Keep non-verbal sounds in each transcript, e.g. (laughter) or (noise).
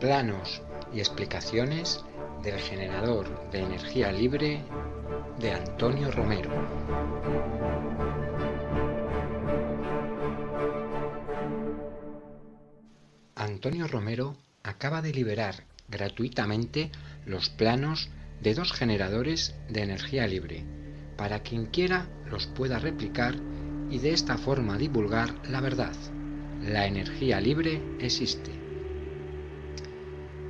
planos y explicaciones del generador de energía libre de Antonio Romero. Antonio Romero acaba de liberar gratuitamente los planos de dos generadores de energía libre para quien quiera los pueda replicar y de esta forma divulgar la verdad. La energía libre existe.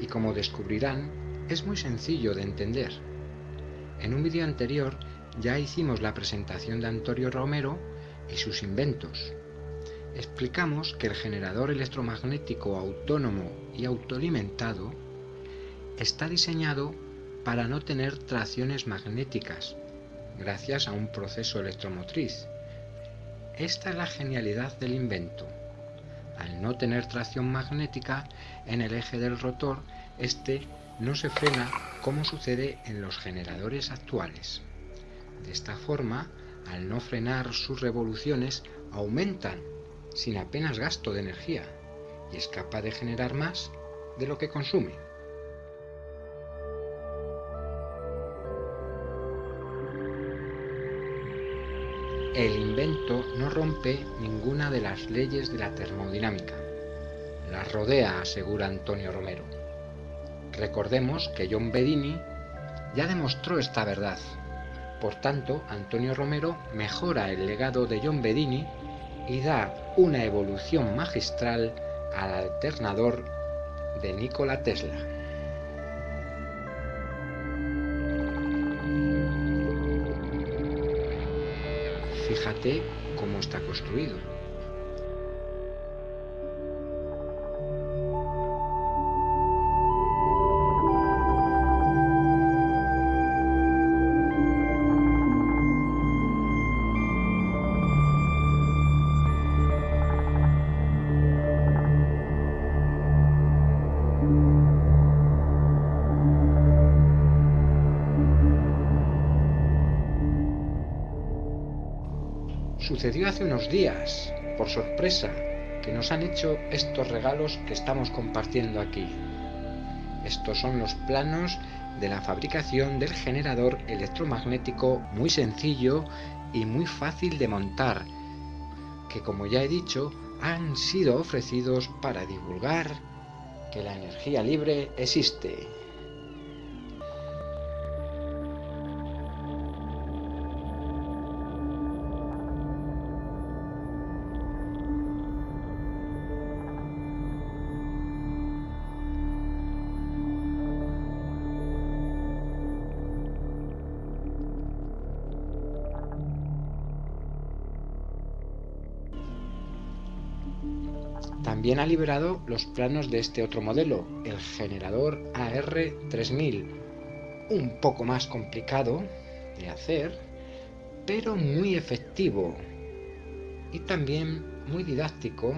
Y como descubrirán, es muy sencillo de entender. En un vídeo anterior ya hicimos la presentación de Antonio Romero y sus inventos. Explicamos que el generador electromagnético autónomo y autoalimentado está diseñado para no tener tracciones magnéticas, gracias a un proceso electromotriz. Esta es la genialidad del invento. Al no tener tracción magnética en el eje del rotor, este no se frena como sucede en los generadores actuales. De esta forma, al no frenar sus revoluciones, aumentan sin apenas gasto de energía y es capaz de generar más de lo que consume. El invento no rompe ninguna de las leyes de la termodinámica. Las rodea, asegura Antonio Romero. Recordemos que John Bedini ya demostró esta verdad. Por tanto, Antonio Romero mejora el legado de John Bedini y da una evolución magistral al alternador de Nikola Tesla. Fíjate cómo está construido. Sucedió hace unos días, por sorpresa, que nos han hecho estos regalos que estamos compartiendo aquí. Estos son los planos de la fabricación del generador electromagnético muy sencillo y muy fácil de montar, que como ya he dicho, han sido ofrecidos para divulgar que la energía libre existe. Ha liberado los planos de este otro modelo, el generador AR3000, un poco más complicado de hacer, pero muy efectivo y también muy didáctico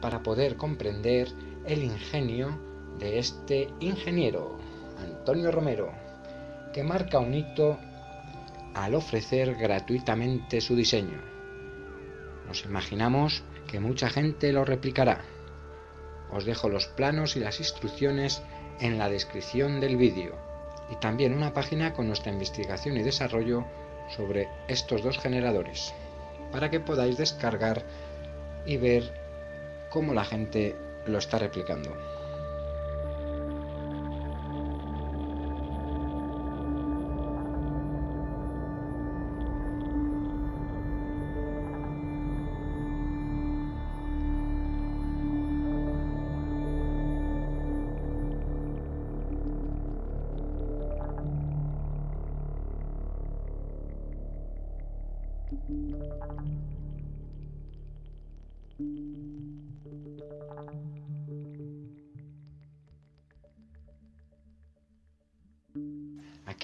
para poder comprender el ingenio de este ingeniero, Antonio Romero, que marca un hito al ofrecer gratuitamente su diseño. Nos imaginamos que mucha gente lo replicará. Os dejo los planos y las instrucciones en la descripción del vídeo y también una página con nuestra investigación y desarrollo sobre estos dos generadores para que podáis descargar y ver cómo la gente lo está replicando.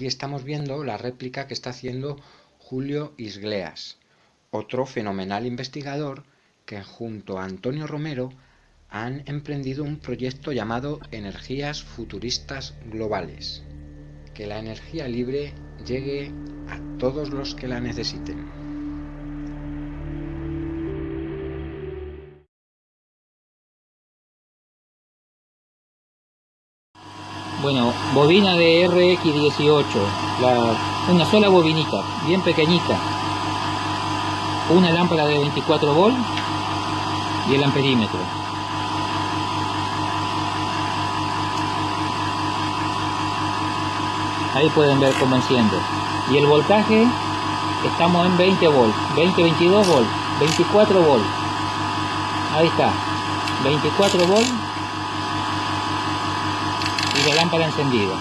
Aquí estamos viendo la réplica que está haciendo Julio Isgleas, otro fenomenal investigador que junto a Antonio Romero han emprendido un proyecto llamado Energías Futuristas Globales. Que la energía libre llegue a todos los que la necesiten. Bueno, bobina de RX18, una sola bobinita, bien pequeñita. Una lámpara de 24 volt y el amperímetro. Ahí pueden ver cómo enciende. Y el voltaje, estamos en 20 volt, 20, 22 volt, 24 volt. Ahí está, 24 volt y la lámpara encendida.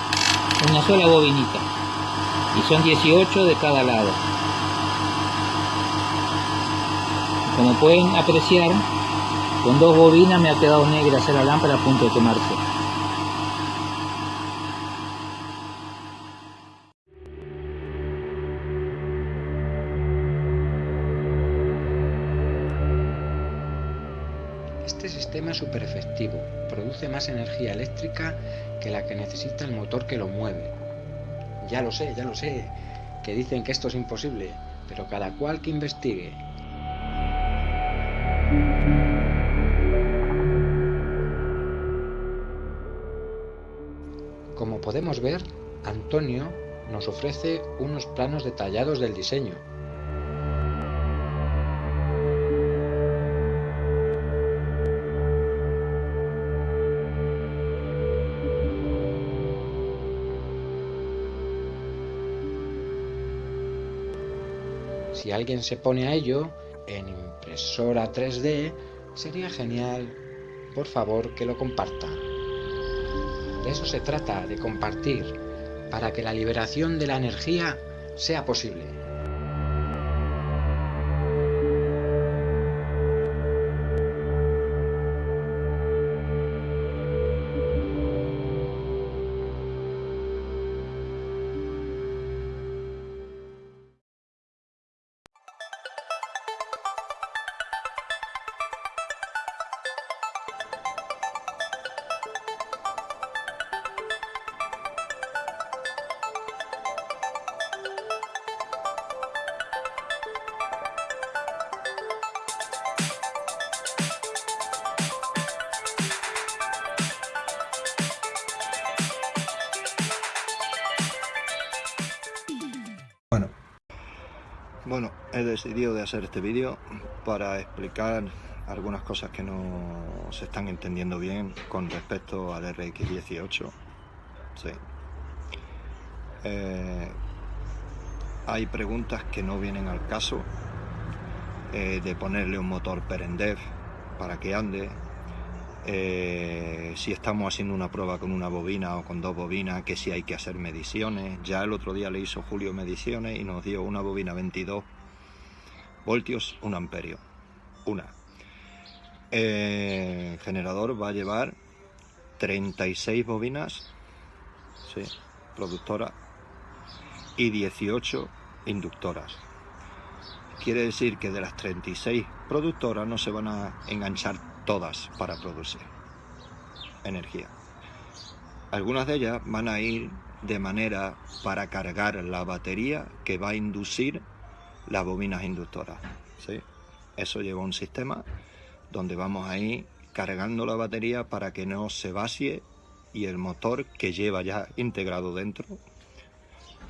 Una sola bobinita. Y son 18 de cada lado. Como pueden apreciar, con dos bobinas me ha quedado negra hacer la lámpara a punto de quemarse. Que la que necesita el motor que lo mueve. Ya lo sé, ya lo sé, que dicen que esto es imposible, pero cada cual que investigue. Como podemos ver, Antonio nos ofrece unos planos detallados del diseño, Si alguien se pone a ello en impresora 3D, sería genial, por favor, que lo comparta. De eso se trata, de compartir, para que la liberación de la energía sea posible. Bueno, he decidido de hacer este vídeo para explicar algunas cosas que no se están entendiendo bien con respecto al RX18. Sí. Eh, hay preguntas que no vienen al caso eh, de ponerle un motor Perendev para que ande, eh, si estamos haciendo una prueba con una bobina o con dos bobinas, que si hay que hacer mediciones. Ya el otro día le hizo Julio mediciones y nos dio una bobina 22 voltios, un amperio, una. el generador va a llevar 36 bobinas, sí, productora, y 18 inductoras. Quiere decir que de las 36 productoras no se van a enganchar todas para producir energía. Algunas de ellas van a ir de manera para cargar la batería que va a inducir las bobinas inductoras. ¿sí? Eso lleva un sistema donde vamos a ir cargando la batería para que no se vacíe y el motor que lleva ya integrado dentro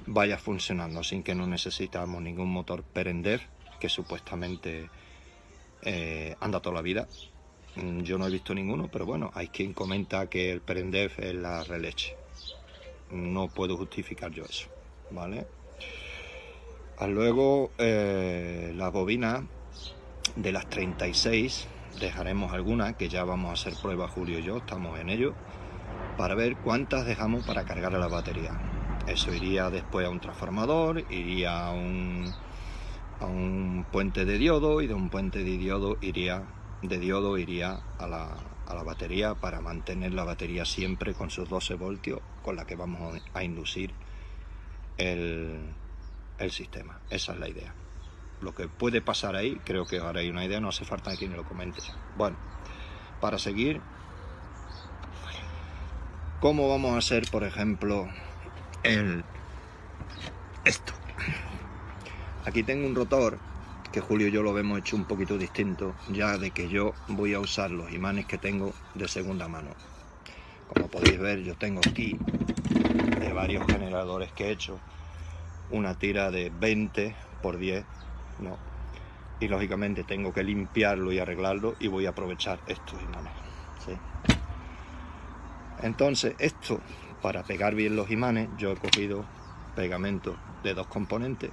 vaya funcionando sin que no necesitamos ningún motor Perendev que supuestamente eh, anda toda la vida yo no he visto ninguno, pero bueno, hay quien comenta que el Perendef es la releche. No puedo justificar yo eso, ¿vale? Ah, luego, eh, las bobinas de las 36, dejaremos algunas, que ya vamos a hacer prueba Julio y yo, estamos en ello, para ver cuántas dejamos para cargar a la batería. Eso iría después a un transformador, iría a un, a un puente de diodo y de un puente de diodo iría de diodo iría a la, batería para mantener la batería siempre con sus 12 voltios con la que vamos a inducir el, el sistema. Esa es la idea. Lo que puede pasar ahí, creo que ahora hay una idea, no hace falta que me lo comente. Bueno, para seguir, ¿cómo vamos a hacer, por ejemplo, el esto? Aquí tengo un rotor que Julio y yo lo hemos hecho un poquito distinto, ya de que yo voy a usar los imanes que tengo de segunda mano. Como podéis ver, yo tengo aquí de varios generadores que he hecho una tira de 20 por 10, ¿no? Y lógicamente tengo que limpiarlo y arreglarlo y voy a aprovechar estos imanes, ¿sí? Entonces, esto, para pegar bien los imanes, yo he cogido pegamento de dos componentes.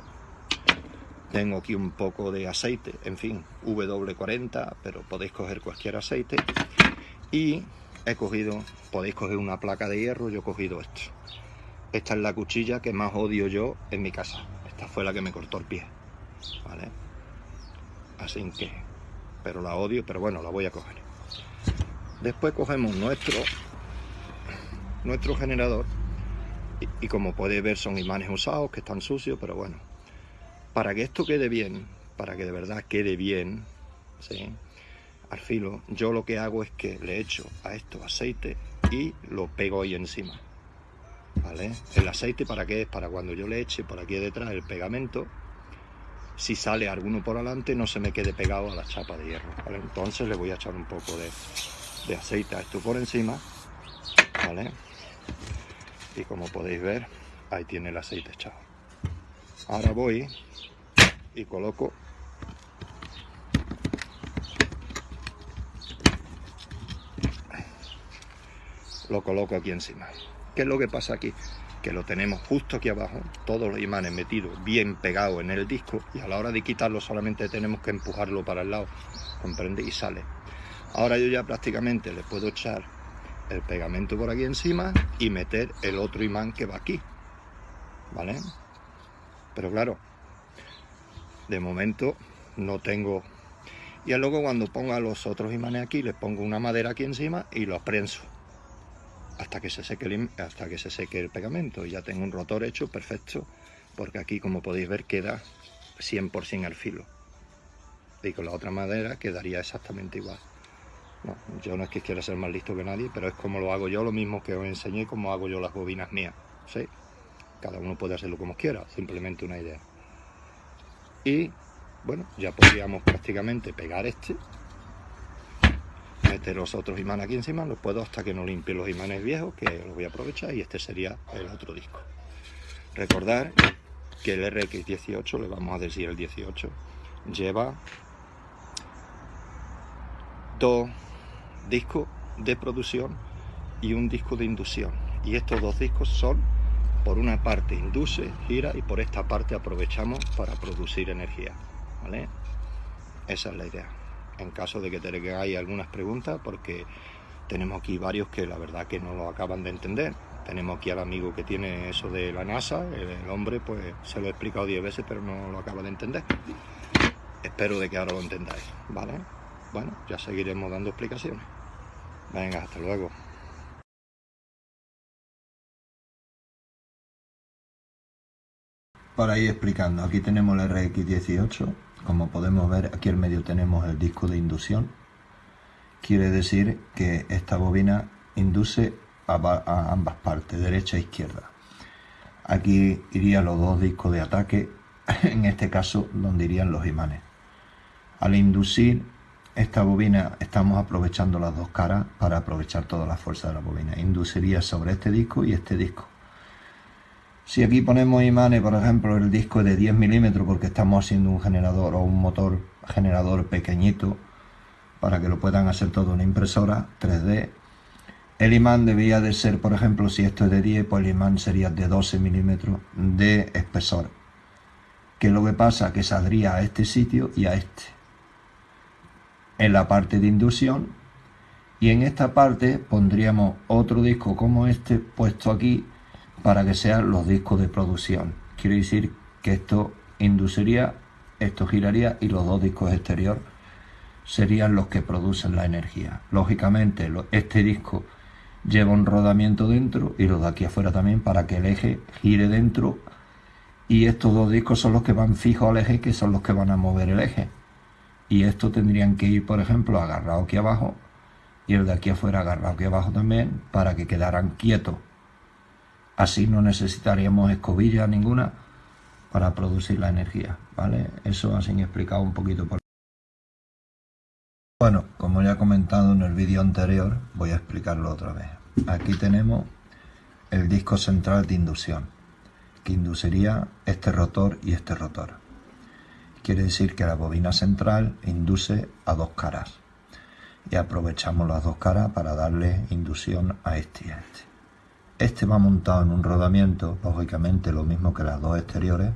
Tengo aquí un poco de aceite, en fin, W40, pero podéis coger cualquier aceite. Y he cogido, podéis coger una placa de hierro, yo he cogido esto. Esta es la cuchilla que más odio yo en mi casa. Esta fue la que me cortó el pie. ¿Vale? Así que, pero la odio, pero bueno, la voy a coger. Después cogemos nuestro nuestro generador y, como podéis ver son imanes usados que están sucios pero bueno para que esto quede bien para que de verdad quede bien ¿sí? al filo yo lo que hago es que le echo a esto aceite y lo pego ahí encima ¿vale? el aceite para qué es para cuando yo le eche por aquí detrás el pegamento si sale alguno por adelante no se me quede pegado a la chapa de hierro entonces le voy a echar un poco de, de aceite a esto por encima ¿vale? y como podéis ver ahí tiene el aceite echado ahora voy y coloco lo coloco aquí encima ¿qué es lo que pasa aquí? que lo tenemos justo aquí abajo todos los imanes metidos bien pegados en el disco y a la hora de quitarlo solamente tenemos que empujarlo para el lado comprende y sale ahora yo ya prácticamente le puedo echar el pegamento por aquí encima y meter el otro imán que va aquí ¿vale? Pero claro de momento no tengo y luego cuando ponga los otros imanes aquí les pongo una madera aquí encima y los prenso hasta que se seque el, hasta que se seque el pegamento y ya tengo un rotor hecho perfecto porque aquí como podéis ver queda 100% al filo y con la otra madera quedaría exactamente igual yo no es que quiera ser más listo que nadie, pero es como lo hago yo, lo mismo que os enseñé, como hago yo las bobinas mías. ¿sí? Cada uno puede hacerlo como quiera, simplemente una idea. Y bueno, ya podríamos prácticamente pegar este, meter los otros imanes aquí encima, los puedo hasta que no limpie los imanes viejos, que los voy a aprovechar, y este sería el otro disco. Recordar que el RX18, le vamos a decir el 18, lleva dos disco de producción y un disco de inducción. Y estos dos discos son, por una parte induce, gira y por esta parte aprovechamos para producir energía. ¿vale? Esa es la idea. En caso de que tengáis algunas preguntas, porque tenemos aquí varios que la verdad que no lo acaban de entender. Tenemos aquí al amigo que tiene eso de la NASA, el hombre pues se lo he explicado 10 veces pero no lo acaba de entender. Espero de que ahora lo entendáis, ¿vale? bueno, ya seguiremos dando explicaciones. Venga, hasta luego. Para ir explicando, aquí tenemos el RX18, como podemos ver aquí en medio tenemos el disco de inducción, quiere decir que esta bobina induce a, a ambas partes, derecha e izquierda. Aquí irían los dos discos de ataque, (laughs) en este caso donde irían los imanes. Al inducir esta bobina estamos aprovechando las dos caras para aprovechar toda la fuerza de la bobina. Induciría sobre este disco y este disco. Si aquí ponemos imanes, por ejemplo, el disco de 10 milímetros porque estamos haciendo un generador o un motor generador pequeñito para que lo puedan hacer todo una impresora 3D. El imán debería de ser, por ejemplo, si esto es de 10, pues el imán sería de 12 milímetros de espesor. Que lo que pasa que saldría a este sitio y a este en la parte de inducción y en esta parte pondríamos otro disco como este puesto aquí para que sean los discos de producción. Quiere decir que esto induciría, esto giraría y los dos discos exterior serían los que producen la energía. Lógicamente este disco lleva un rodamiento dentro y los de aquí afuera también para que el eje gire dentro y estos dos discos son los que van fijos al eje que son los que van a mover el eje y esto tendrían que ir, por ejemplo, agarrado aquí abajo y el de aquí afuera agarrado aquí abajo también para que quedaran quietos. Así no necesitaríamos escobilla ninguna para producir la energía, ¿vale? Eso así explicado un poquito por... Bueno, como ya he comentado en el vídeo anterior, voy a explicarlo otra vez. aquí tenemos el disco central de inducción, que induciría este rotor y este rotor. Quiere decir que la bobina central induce a dos caras y aprovechamos las dos caras para darle inducción a este y a este. Este va montado en un rodamiento, lógicamente lo mismo que las dos exteriores,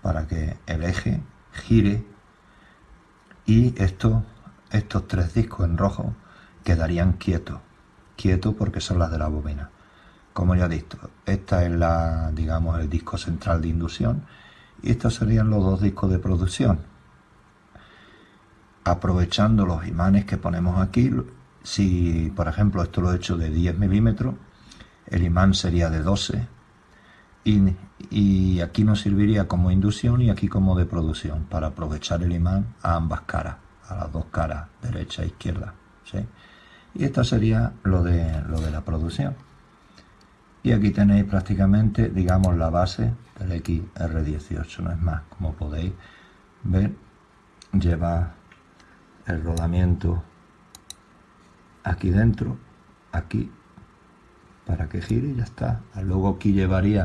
para que el eje gire y estos, estos tres discos en rojo quedarían quietos, quietos porque son las de la bobina. Como ya he dicho, esta es la, digamos, el disco central de inducción y estos serían los dos discos de producción. Aprovechando los imanes que ponemos aquí, si por ejemplo esto lo he hecho de 10 milímetros, el imán sería de 12 y, aquí nos serviría como inducción y aquí como de producción para aprovechar el imán a ambas caras, a las dos caras, derecha e izquierda. ¿sí? Y esto sería lo de, lo de la producción. Y aquí tenéis prácticamente, digamos, la base del XR18, no es más, como podéis ver, lleva el rodamiento aquí dentro, aquí, para que gire y ya está. Luego aquí llevaría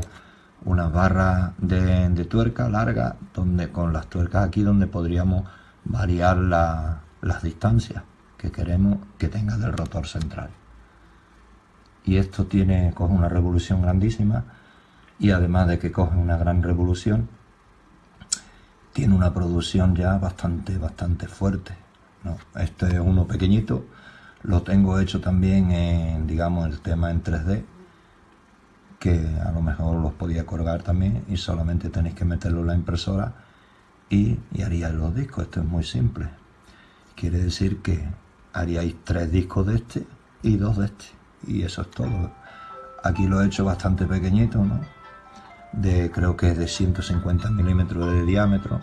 una barra de, tuerca larga, donde con las tuercas aquí donde podríamos variar las distancias que queremos que tenga del rotor central y esto tiene, coge una revolución grandísima y además de que coge una gran revolución, tiene una producción ya bastante, bastante fuerte. ¿no? Este es uno pequeñito, lo tengo hecho también en, digamos, el tema en 3D, que a lo mejor los podía colgar también y solamente tenéis que meterlo en la impresora y, y haríais los discos. Esto es muy simple. Quiere decir que haríais tres discos de este y dos de este y eso es todo. Aquí lo he hecho bastante pequeñito, ¿no? De, creo que es de 150 milímetros de diámetro,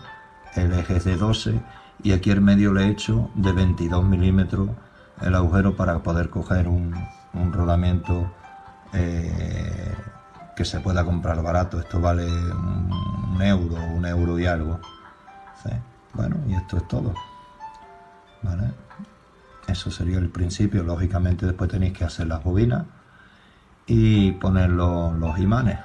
el eje es de 12 y aquí en medio le he hecho de 22 milímetros el agujero para poder coger un, un rodamiento eh, que se pueda comprar barato. Esto vale un, euro, un euro y algo. Bueno, y esto es todo. ¿Vale? Eso sería el principio. Lógicamente después tenéis que hacer las bobinas y poner los, los imanes.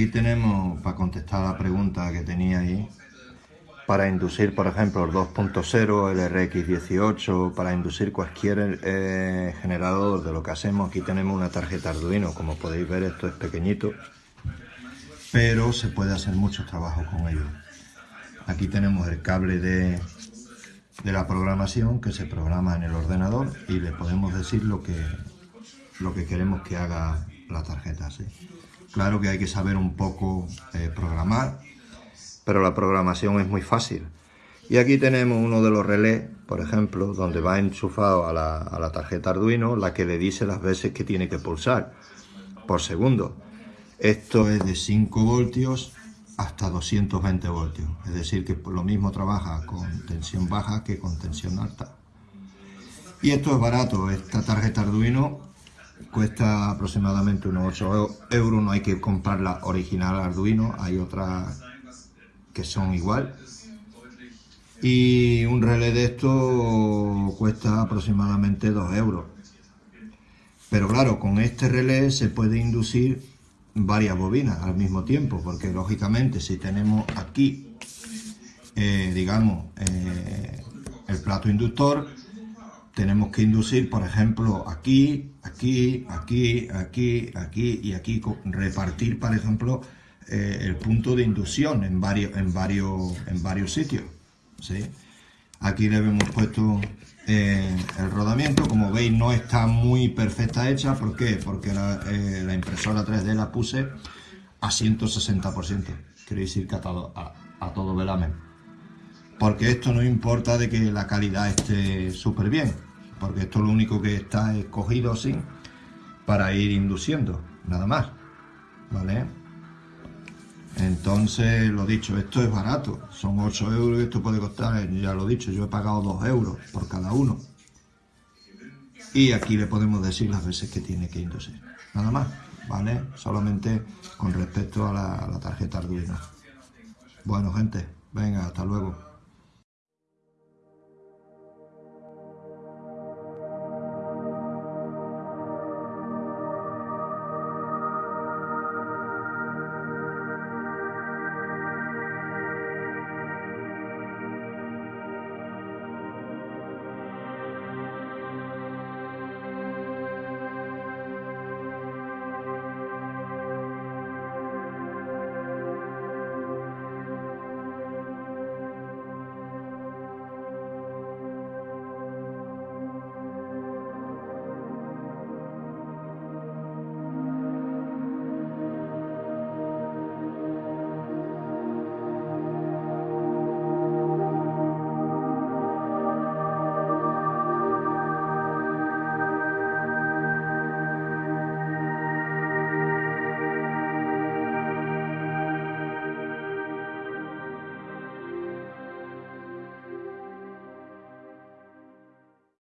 Aquí tenemos, para contestar la pregunta que tenía ahí, para inducir, por ejemplo, el 2.0, el RX18, para inducir cualquier eh, generador de lo que hacemos, aquí tenemos una tarjeta Arduino, como podéis ver esto es pequeñito, pero se puede hacer mucho trabajo con ello. Aquí tenemos el cable de, de la programación que se programa en el ordenador y le podemos decir lo que, lo que queremos que haga la tarjeta. ¿sí? Claro que hay que saber un poco eh, programar, pero la programación es muy fácil. Y aquí tenemos uno de los relés, por ejemplo, donde va enchufado a la, tarjeta Arduino, la que le dice las veces que tiene que pulsar por segundo. Esto es de 5 voltios hasta 220 voltios. Es decir, que lo mismo trabaja con tensión baja que con tensión alta. Y esto es barato. Esta tarjeta Arduino cuesta aproximadamente unos 8 euros, no hay que comprar la original Arduino, hay otras que son igual. Y un relé de esto cuesta aproximadamente 2 euros. Pero claro, con este relé se puede inducir varias bobinas al mismo tiempo, porque lógicamente si tenemos aquí, eh, digamos, eh, el plato inductor, tenemos que inducir, por ejemplo, aquí, aquí, aquí, aquí, aquí y aquí, repartir, por ejemplo, eh, el punto de inducción en varios, en varios, en varios sitios. Aquí le hemos puesto eh, el rodamiento, como veis no está muy perfecta hecha, ¿por qué? Porque la, eh, impresora 3D la puse a 160%, quiere decir que a a, a todo velamen. Porque esto no importa de que la calidad esté súper bien, porque esto lo único que está escogido así para ir induciendo, nada más, ¿vale? Entonces, lo dicho, esto es barato, son 8 euros y esto puede costar, ya lo he dicho, yo he pagado 2 euros por cada uno. Y aquí le podemos decir las veces que tiene que inducir, nada más, ¿vale? Solamente con respecto a la tarjeta Arduino. Bueno, gente, venga, hasta luego.